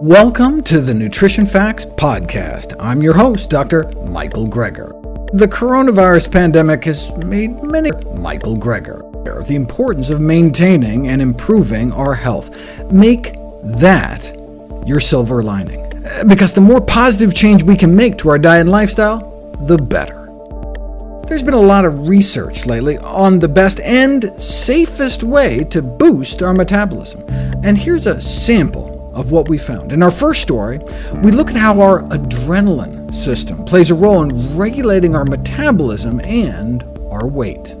Welcome to the Nutrition Facts Podcast. I'm your host, Dr. Michael Greger. The coronavirus pandemic has made many Michael Greger aware of the importance of maintaining and improving our health. Make that your silver lining, because the more positive change we can make to our diet and lifestyle, the better. There's been a lot of research lately on the best and safest way to boost our metabolism, and here's a sample of what we found. In our first story, we look at how our adrenaline system plays a role in regulating our metabolism and our weight.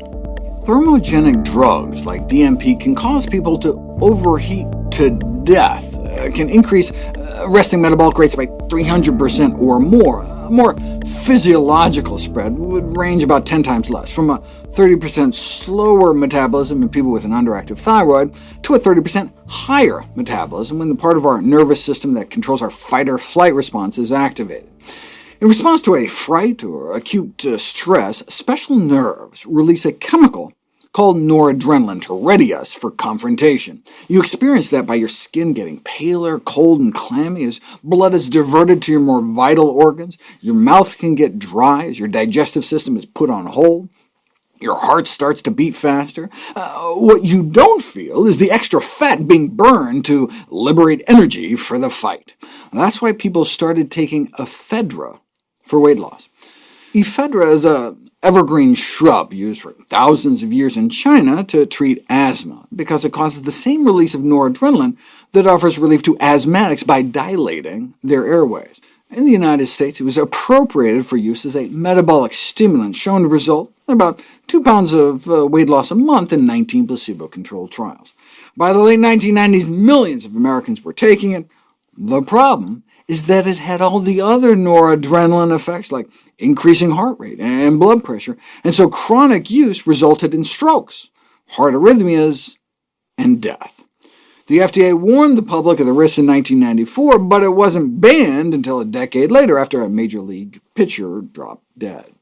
Thermogenic drugs like DNP can cause people to overheat to death, uh, can increase uh, resting metabolic rates by 300% or more. A more physiological spread would range about 10 times less, from a 30% slower metabolism in people with an underactive thyroid to a 30% higher metabolism when the part of our nervous system that controls our fight-or-flight response is activated. In response to a fright or acute uh, stress, special nerves release a chemical called noradrenaline to ready us for confrontation. You experience that by your skin getting paler, cold, and clammy as blood is diverted to your more vital organs. Your mouth can get dry as your digestive system is put on hold. Your heart starts to beat faster. Uh, what you don't feel is the extra fat being burned to liberate energy for the fight. That's why people started taking ephedra for weight loss. Ephedra is a evergreen shrub used for thousands of years in China to treat asthma, because it causes the same release of noradrenaline that offers relief to asthmatics by dilating their airways. In the United States, it was appropriated for use as a metabolic stimulant, shown to result in about 2 pounds of uh, weight loss a month in 19 placebo-controlled trials. By the late 1990s, millions of Americans were taking it. The problem is that it had all the other noradrenaline effects, like increasing heart rate and blood pressure, and so chronic use resulted in strokes, heart arrhythmias, and death. The FDA warned the public of the risks in 1994, but it wasn't banned until a decade later after a Major League pitcher dropped dead.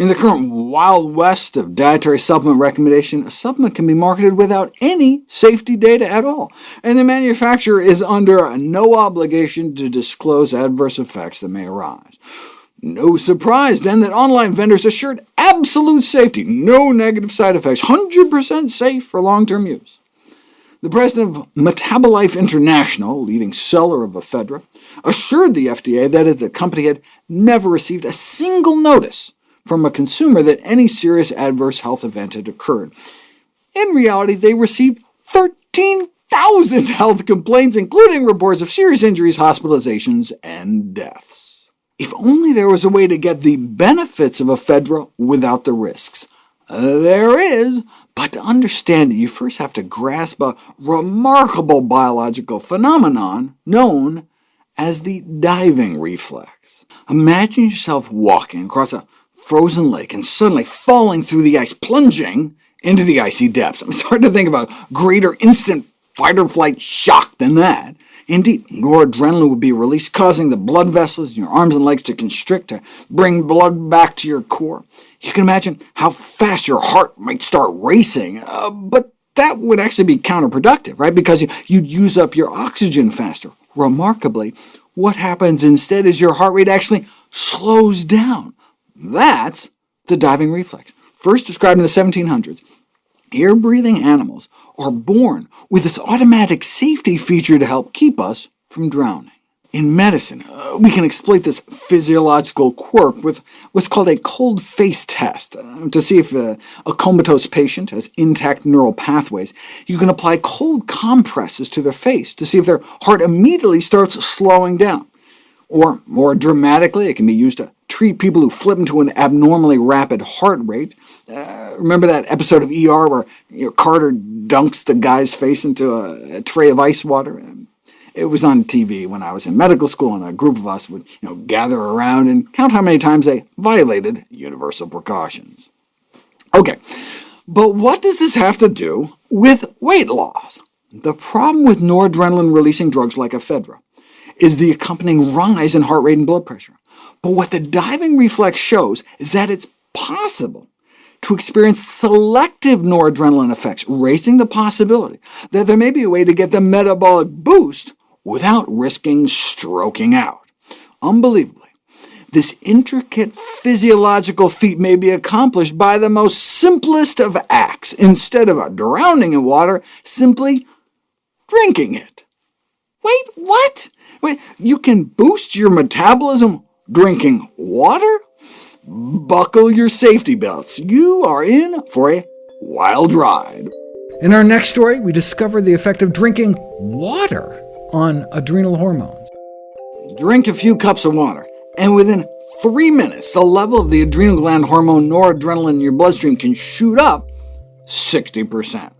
In the current wild west of dietary supplement recommendation, a supplement can be marketed without any safety data at all, and the manufacturer is under no obligation to disclose adverse effects that may arise. No surprise, then, that online vendors assured absolute safety, no negative side effects, 100% safe for long-term use. The president of Metabolife International, leading seller of ephedra, assured the FDA that the company had never received a single notice from a consumer that any serious adverse health event had occurred. In reality, they received 13,000 health complaints, including reports of serious injuries, hospitalizations, and deaths. If only there was a way to get the benefits of ephedra without the risks. there is, but to understand it, you first have to grasp a remarkable biological phenomenon known as the diving reflex. Imagine yourself walking across a frozen lake and suddenly falling through the ice, plunging into the icy depths. It's hard to think of a greater instant fight-or-flight shock than that. Indeed, noradrenaline would be released, causing the blood vessels in your arms and legs to constrict to bring blood back to your core. You can imagine how fast your heart might start racing, uh, but that would actually be counterproductive, right? because you, you'd use up your oxygen faster. Remarkably, what happens instead is your heart rate actually slows down, that's the diving reflex, first described in the 1700s. Air-breathing animals are born with this automatic safety feature to help keep us from drowning. In medicine, uh, we can exploit this physiological quirk with what's called a cold face test. Uh, to see if uh, a comatose patient has intact neural pathways, you can apply cold compresses to their face to see if their heart immediately starts slowing down. Or, more dramatically, it can be used to treat people who flip into an abnormally rapid heart rate. Uh, remember that episode of ER where you know, Carter dunks the guy's face into a, a, tray of ice water? It was on TV when I was in medical school, and a group of us would you know, gather around and count how many times they violated universal precautions. OK, but what does this have to do with weight loss? The problem with noradrenaline-releasing drugs like ephedra is the accompanying rise in heart rate and blood pressure. But what the diving reflex shows is that it's possible to experience selective noradrenaline effects, raising the possibility that there may be a way to get the metabolic boost without risking stroking out. Unbelievably, this intricate physiological feat may be accomplished by the most simplest of acts. Instead of drowning in water, simply drinking it. Wait, what? Wait, you can boost your metabolism drinking water? Buckle your safety belts. You are in for a wild ride. In our next story, we discover the effect of drinking water on adrenal hormones. Drink a few cups of water, and within three minutes, the level of the adrenal gland hormone noradrenaline in your bloodstream can shoot up 60%.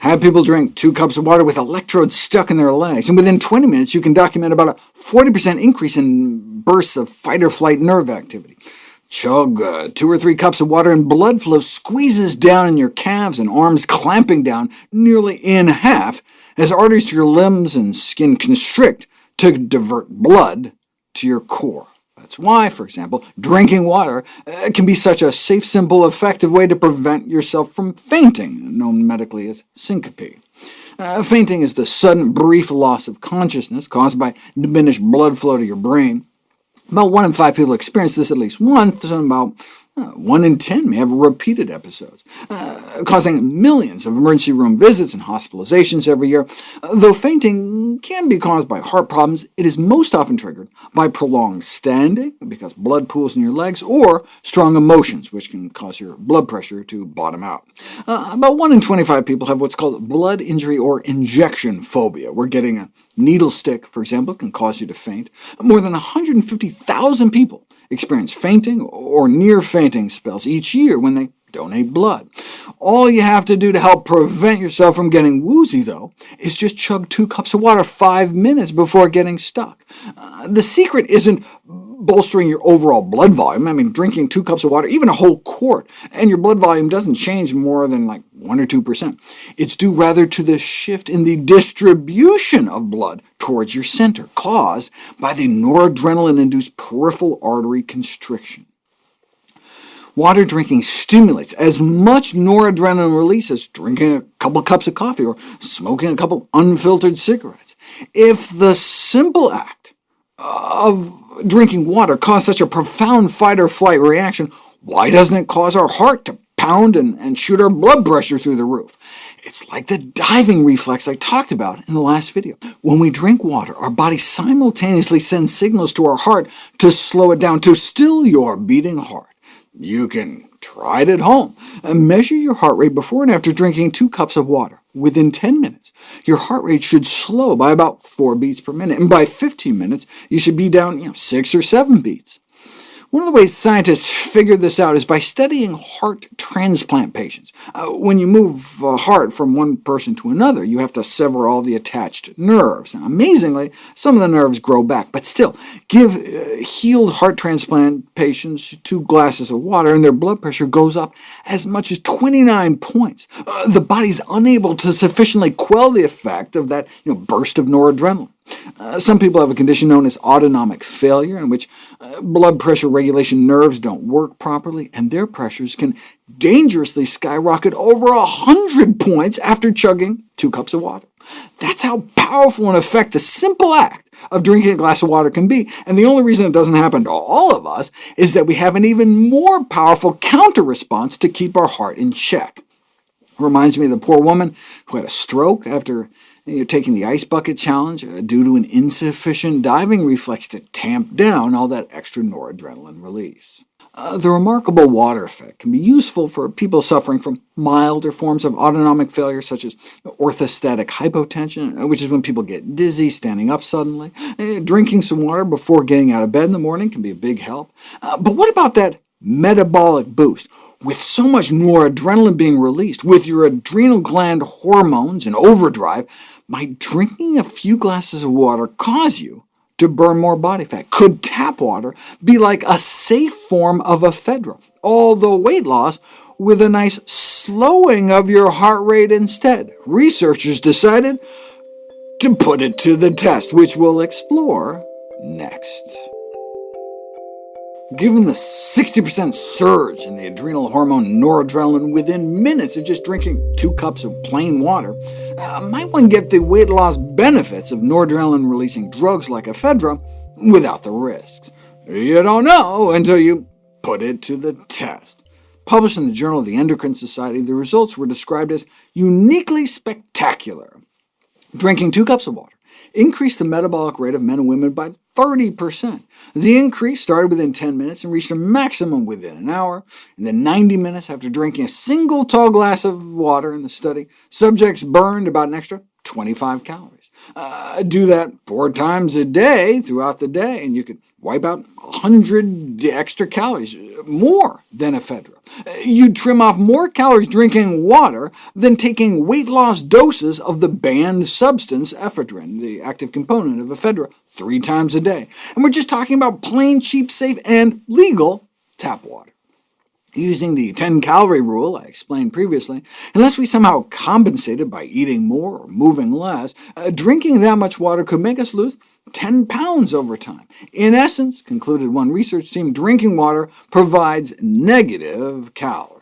Have people drink two cups of water with electrodes stuck in their legs, and within 20 minutes you can document about a 40% increase in bursts of fight-or-flight nerve activity. Chug uh, two or three cups of water, and blood flow squeezes down in your calves and arms, clamping down nearly in half as arteries to your limbs and skin constrict to divert blood to your core. That's why, for example, drinking water uh, can be such a safe, simple, effective way to prevent yourself from fainting, known medically as syncope. Uh, fainting is the sudden, brief loss of consciousness caused by diminished blood flow to your brain. About one in five people experience this at least once, and about one in 10 may have repeated episodes, uh, causing millions of emergency room visits and hospitalizations every year. Though fainting can be caused by heart problems, it is most often triggered by prolonged standing, because blood pools in your legs, or strong emotions, which can cause your blood pressure to bottom out. Uh, about 1 in 25 people have what's called blood injury or injection phobia, where getting a needle stick, for example, can cause you to faint. More than 150,000 people experience fainting or near-fainting spells each year when they donate blood. All you have to do to help prevent yourself from getting woozy, though, is just chug two cups of water five minutes before getting stuck. Uh, the secret isn't bolstering your overall blood volume. I mean, drinking two cups of water, even a whole quart, and your blood volume doesn't change more than like 1 or 2%. It's due rather to the shift in the distribution of blood towards your center, caused by the noradrenaline-induced peripheral artery constriction. Water drinking stimulates as much noradrenaline release as drinking a couple cups of coffee or smoking a couple unfiltered cigarettes. If the simple act of drinking water caused such a profound fight-or-flight reaction, why doesn't it cause our heart to pound and, and shoot our blood pressure through the roof? It's like the diving reflex I talked about in the last video. When we drink water, our body simultaneously sends signals to our heart to slow it down, to still your beating heart. You can try it at home. Measure your heart rate before and after drinking two cups of water. Within 10 minutes, your heart rate should slow by about 4 beats per minute, and by 15 minutes, you should be down you know, 6 or 7 beats. One of the ways scientists figured this out is by studying heart transplant patients. Uh, when you move a heart from one person to another, you have to sever all the attached nerves. Now, amazingly, some of the nerves grow back, but still, give uh, healed heart transplant patients two glasses of water, and their blood pressure goes up as much as 29 points. Uh, the body's unable to sufficiently quell the effect of that you know, burst of noradrenaline. Uh, some people have a condition known as autonomic failure, in which uh, blood pressure regulation nerves don't work properly, and their pressures can dangerously skyrocket over 100 points after chugging two cups of water. That's how powerful an effect the simple act of drinking a glass of water can be, and the only reason it doesn't happen to all of us is that we have an even more powerful counter-response to keep our heart in check. Reminds me of the poor woman who had a stroke after you're taking the ice bucket challenge uh, due to an insufficient diving reflex to tamp down all that extra noradrenaline release. Uh, the remarkable water effect can be useful for people suffering from milder forms of autonomic failure, such as orthostatic hypotension, uh, which is when people get dizzy standing up suddenly. Uh, drinking some water before getting out of bed in the morning can be a big help. Uh, but what about that metabolic boost? With so much noradrenaline being released, with your adrenal gland hormones in overdrive, might drinking a few glasses of water cause you to burn more body fat? Could tap water be like a safe form of ephedra, although weight loss, with a nice slowing of your heart rate instead? Researchers decided to put it to the test, which we'll explore next. Given the 60% surge in the adrenal hormone noradrenaline within minutes of just drinking two cups of plain water, uh, might one get the weight loss benefits of noradrenaline-releasing drugs like ephedra without the risks? You don't know until you put it to the test. Published in the Journal of the Endocrine Society, the results were described as uniquely spectacular. Drinking two cups of water increased the metabolic rate of men and women by 30%. The increase started within 10 minutes and reached a maximum within an hour. In the 90 minutes after drinking a single tall glass of water in the study, subjects burned about an extra 25 calories. Uh, do that four times a day throughout the day, and you could wipe out 100 extra calories, more than ephedra. You'd trim off more calories drinking water than taking weight loss doses of the banned substance ephedrine, the active component of ephedra, three times a day. And we're just talking about plain, cheap, safe, and legal tap water. Using the 10-calorie rule I explained previously, unless we somehow compensated by eating more or moving less, uh, drinking that much water could make us lose 10 pounds over time. In essence, concluded one research team, drinking water provides negative calories.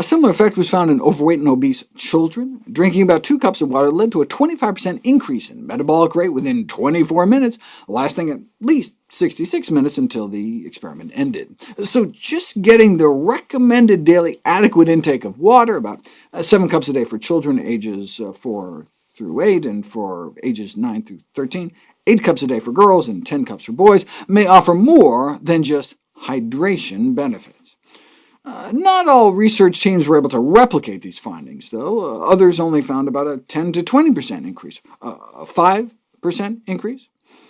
A similar effect was found in overweight and obese children. Drinking about two cups of water led to a 25% increase in metabolic rate within 24 minutes, lasting at least 66 minutes until the experiment ended. So just getting the recommended daily adequate intake of water, about uh, 7 cups a day for children ages uh, 4 through 8, and for ages 9 through 13, 8 cups a day for girls and 10 cups for boys, may offer more than just hydration benefits. Uh, not all research teams were able to replicate these findings, though. Uh, others only found about a 10 to 20% increase, a 5% increase,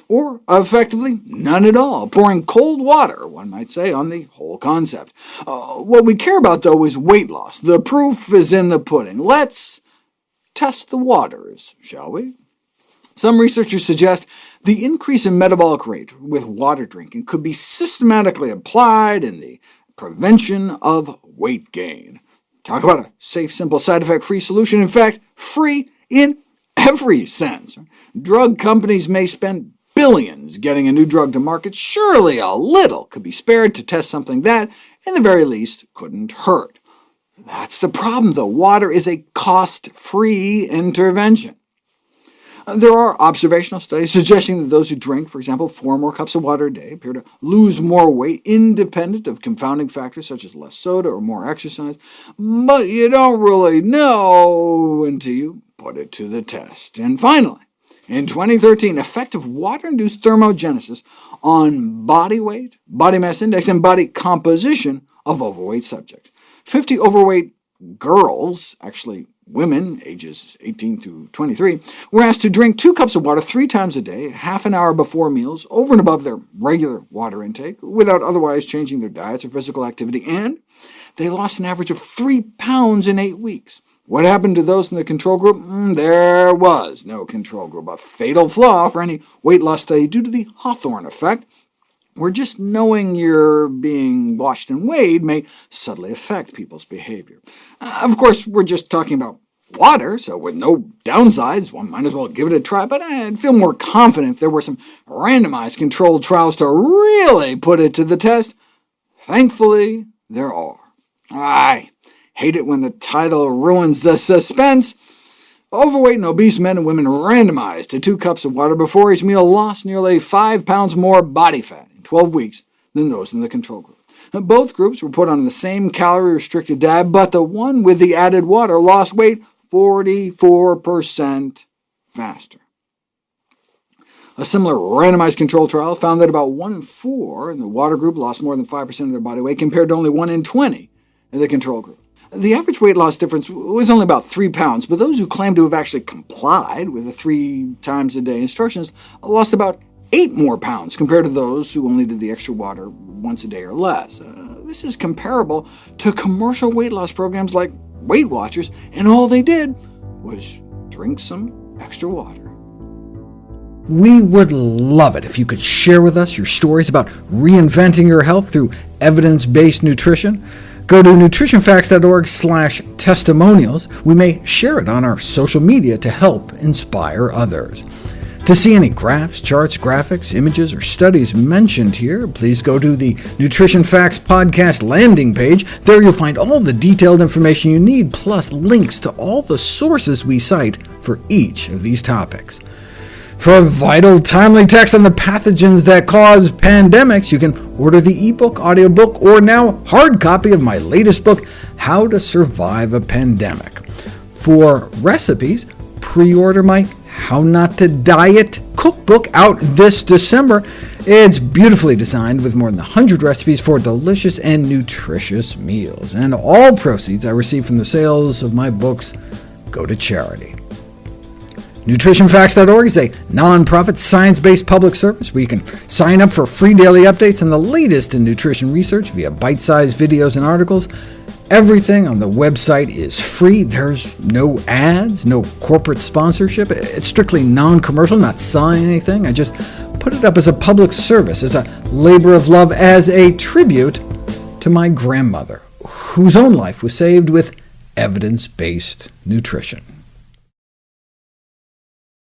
or effectively none at all, pouring cold water, one might say, on the whole concept. Uh, what we care about, though, is weight loss. The proof is in the pudding. Let's test the waters, shall we? Some researchers suggest the increase in metabolic rate with water drinking could be systematically applied in the prevention of weight gain. Talk about a safe, simple, side effect-free solution. In fact, free in every sense. Drug companies may spend billions getting a new drug to market. Surely a little could be spared to test something that, in the very least, couldn't hurt. That's the problem, though. Water is a cost-free intervention. There are observational studies suggesting that those who drink, for example, four more cups of water a day appear to lose more weight, independent of confounding factors such as less soda or more exercise, but you don't really know until you put it to the test. And finally, in 2013, effect of water-induced thermogenesis on body weight, body mass index, and body composition of overweight subjects. 50 overweight girls, actually women, ages 18 to 23, were asked to drink two cups of water three times a day, half an hour before meals, over and above their regular water intake, without otherwise changing their diets or physical activity, and they lost an average of 3 pounds in eight weeks. What happened to those in the control group? Mm, there was no control group, a fatal flaw for any weight loss study due to the Hawthorne effect, where just knowing you're being washed and weighed may subtly affect people's behavior. Uh, of course, we're just talking about water, so with no downsides, one might as well give it a try, but I'd feel more confident if there were some randomized controlled trials to really put it to the test. Thankfully, there are. I hate it when the title ruins the suspense. Overweight and obese men and women randomized to two cups of water before each meal lost nearly 5 pounds more body fat 12 weeks than those in the control group. Both groups were put on the same calorie-restricted diet, but the one with the added water lost weight 44% faster. A similar randomized control trial found that about 1 in 4 in the water group lost more than 5% of their body weight, compared to only 1 in 20 in the control group. The average weight loss difference was only about 3 pounds, but those who claimed to have actually complied with the three times a day instructions lost about 8 more pounds compared to those who only did the extra water once a day or less. Uh, this is comparable to commercial weight loss programs like Weight Watchers, and all they did was drink some extra water. We would love it if you could share with us your stories about reinventing your health through evidence-based nutrition. Go to nutritionfacts.org testimonials. We may share it on our social media to help inspire others. To see any graphs, charts, graphics, images, or studies mentioned here, please go to the Nutrition Facts Podcast landing page. There you'll find all the detailed information you need, plus links to all the sources we cite for each of these topics. For vital, timely text on the pathogens that cause pandemics, you can order the ebook, audiobook, or now hard copy of my latest book, How to Survive a Pandemic. For recipes, pre-order my how Not to Diet cookbook out this December. It's beautifully designed with more than 100 recipes for delicious and nutritious meals, and all proceeds I receive from the sales of my books go to charity. NutritionFacts.org is a nonprofit, science-based public service where you can sign up for free daily updates on the latest in nutrition research via bite-sized videos and articles, Everything on the website is free. There's no ads, no corporate sponsorship. It's strictly non-commercial, not selling anything. I just put it up as a public service, as a labor of love, as a tribute to my grandmother, whose own life was saved with evidence-based nutrition.